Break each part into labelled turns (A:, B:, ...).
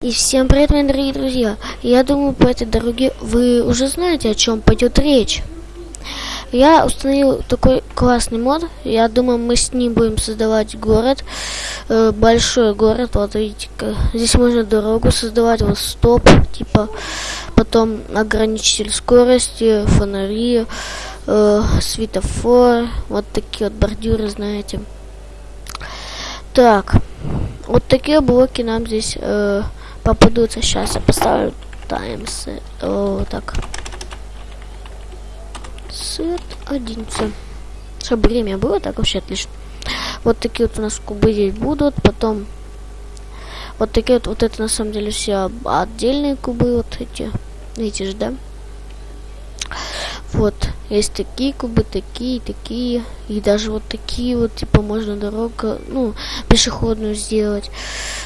A: И всем привет, мои дорогие друзья! Я думаю, по этой дороге вы уже знаете, о чем пойдет речь. Я установил такой классный мод. Я думаю, мы с ним будем создавать город. Э, большой город. Вот видите, здесь можно дорогу создавать. Вот стоп, типа. Потом ограничитель скорости, фонари, э, светофор. Вот такие вот бордюры, знаете. Так. Вот такие блоки нам здесь... Э, попадутся. Сейчас я поставлю таймс. О, так. Сет 11. Чтобы время было, так вообще отлично. Вот такие вот у нас кубы здесь будут. Потом вот такие вот, вот это на самом деле все отдельные кубы. Вот эти. Видите же, да? Вот, есть такие кубы, такие, такие. И даже вот такие вот, типа, можно дорога, ну, пешеходную сделать.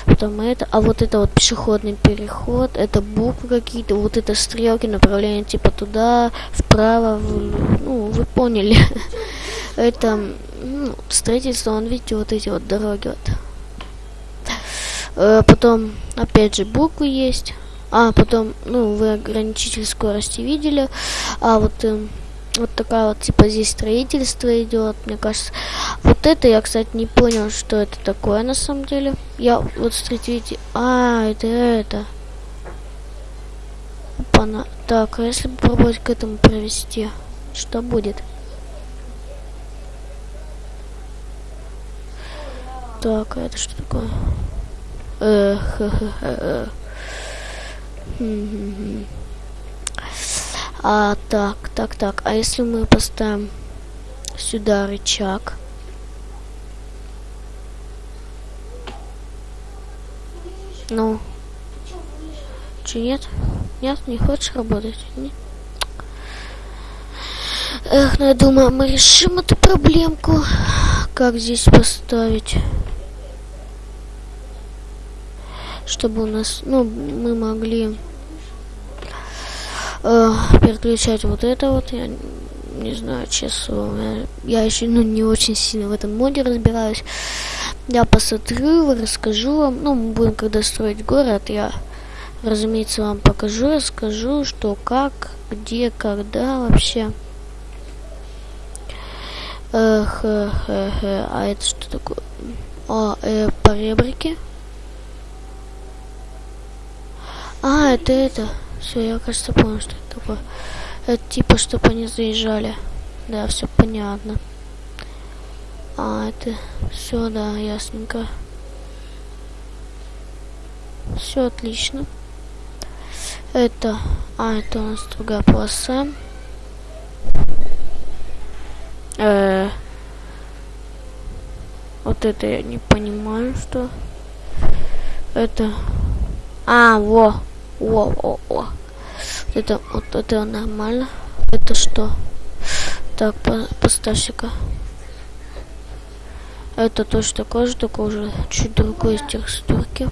A: Потом это, а вот это вот пешеходный переход, это буквы какие-то, вот это стрелки направления, типа, туда, вправо, в, ну, вы поняли. это, ну, строительство, он, видите, вот эти вот дороги вот. Э, потом, опять же, буквы есть. А, потом, ну, вы ограничитель скорости видели. А вот, э, вот такая вот, типа, здесь строительство идет, мне кажется. Вот это я, кстати, не понял, что это такое на самом деле. Я, вот, смотрите. А, это это. Опа-на. Так, а если попробовать к этому провести, что будет? Так, а это что такое? Эх, эх, эх, эх. А, так, так, так. А если мы поставим сюда рычаг? Ну. Че, нет? Нет, не хочешь работать? Нет? Эх, ну я думаю, мы решим эту проблемку. Как здесь поставить? Чтобы у нас, ну, мы могли э, переключать вот это вот. Я не знаю, честно, я, я еще ну, не очень сильно в этом моде разбираюсь. Я посмотрю, расскажу вам. Ну, мы будем когда строить город, я, разумеется, вам покажу, расскажу, что, как, где, когда вообще. Эх, эх, эх, эх, а это что такое? А, э, поребрики. А, это это. Все, я, кажется, понял, что это такое. Это типа, чтобы они заезжали. Да, все понятно. А, это все, да, ясненько. Все отлично. Это, а, это у нас другая полоса. Э -э вот это я не понимаю, что это. А, во. О, о, о. Это, вот это нормально. Это что? Так, по, поставься-ка. Это точно такое же, только уже чуть другой из текстурки.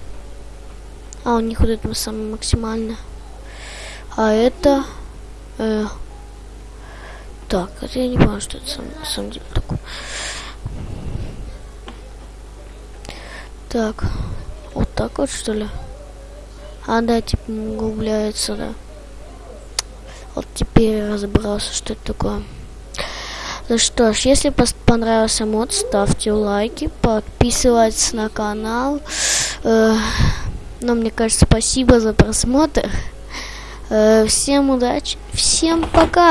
A: А, у них вот это самое максимально. А это... Э, так, это я не понимаю, что это сам, на самом деле такое. Так, вот так вот что ли? А, да, типа углубляется, да. Вот теперь разобрался, что это такое. Ну что ж, если понравился мод, ставьте лайки, подписывайтесь на канал. Э, ну, мне кажется, спасибо за просмотр. Э, всем удачи, всем пока!